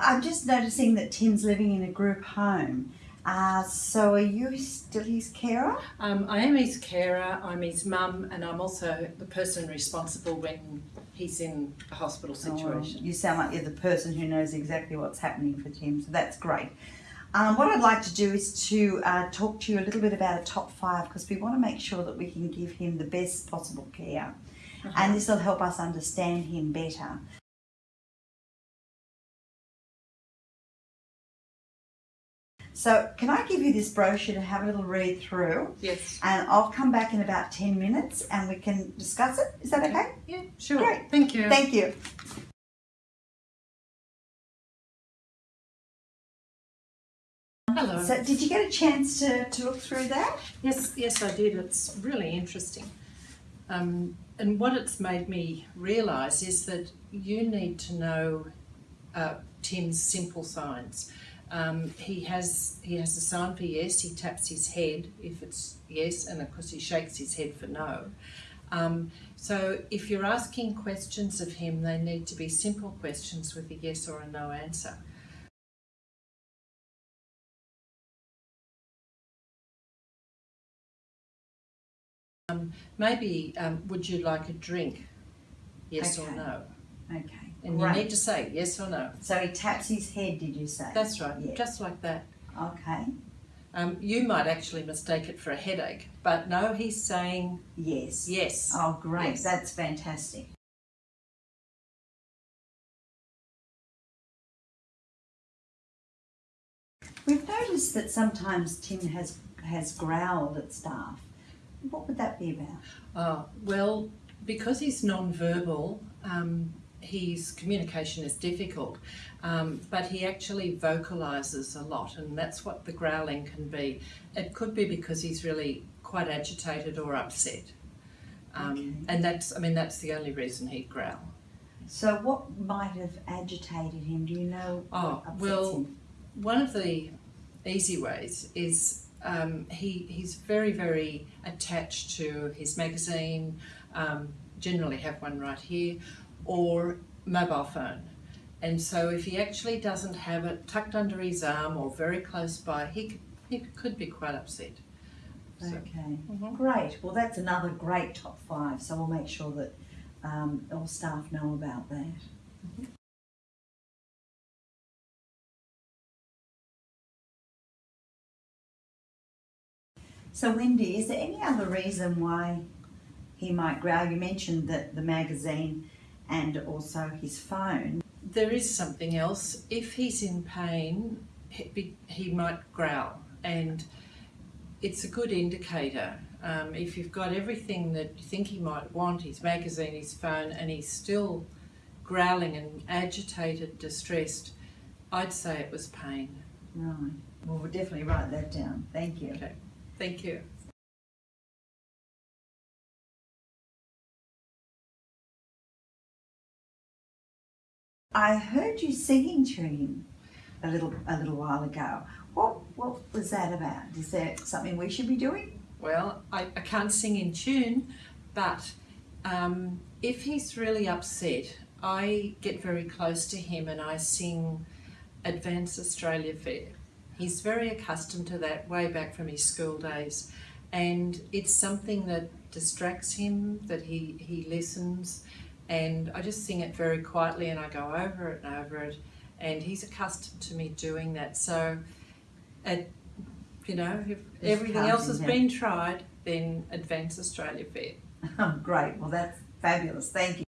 I'm just noticing that Tim's living in a group home. Uh, so are you still his carer? Um, I am his carer, I'm his mum, and I'm also the person responsible when he's in a hospital situation. Oh, you sound like you're the person who knows exactly what's happening for Tim, so that's great. Um, what I'd like to do is to uh, talk to you a little bit about a top five because we want to make sure that we can give him the best possible care. Uh-huh. And this will help us understand him better. So can I give you this brochure to have a little read through? Yes. And I'll come back in about 10 minutes and we can discuss it. Is that okay? Yeah, sure. Great. Thank you. Thank you. Hello. So did you get a chance to, to look through that? Yes, yes, I did. It's really interesting. Um, and what it's made me realise is that you need to know uh, Tim's simple signs. Um, he has he has a sign for yes. He taps his head if it's yes, and of course he shakes his head for no. Um, so if you're asking questions of him, they need to be simple questions with a yes or a no answer. Um, maybe um, would you like a drink? Yes or no? Okay. And great. you need to say yes or no. So he taps his head, did you say? That's right, Yeah. just like that. Okay. Um, you might actually mistake it for a headache, but no, he's saying Yes. yes. Oh, great. Yes. That's fantastic. We've noticed that sometimes Tim has has growled at staff. What would that be about? Oh, well, because he's non-verbal, um, his communication is difficult, um, but he actually vocalises a lot, and that's what the growling can be. It could be because he's really quite agitated or upset, um, Okay. and that's, I mean, that's the only reason he'd growl. So, what might have agitated him? Do you know? Oh, well, him? One of the easy ways is um, he, he's very, very attached to his magazine, um, generally have one right here, or mobile phone. And so if he actually doesn't have it tucked under his arm or very close by, he could, he could be quite upset. So, Okay. Mhm. Great. Well, that's another great top five. So we'll make sure that um, all staff know about that. So, Wendy, is there any other reason why he might growl? You mentioned that the magazine and also his phone. There is something else. If he's in pain, he, he might growl, and it's a good indicator. Um, if you've got everything that you think he might want, his magazine, his phone, and he's still growling and agitated, distressed, I'd say it was pain. Right. Well, we'll definitely write that down. Thank you. Okay, thank you. I heard you singing to him a little a little while ago. What what was that about? Is that something we should be doing? Well, I, I can't sing in tune, but um, if he's really upset, I get very close to him and I sing Advance Australia Fair. He's very accustomed to that way back from his school days, and it's something that distracts him, that he, he listens, and I just sing it very quietly and I go over it and over it, and he's accustomed to me doing that. So, it, you know, if everything else has been tried, then Advance Australia Fair. Oh, great. Well, that's fabulous. Thank you.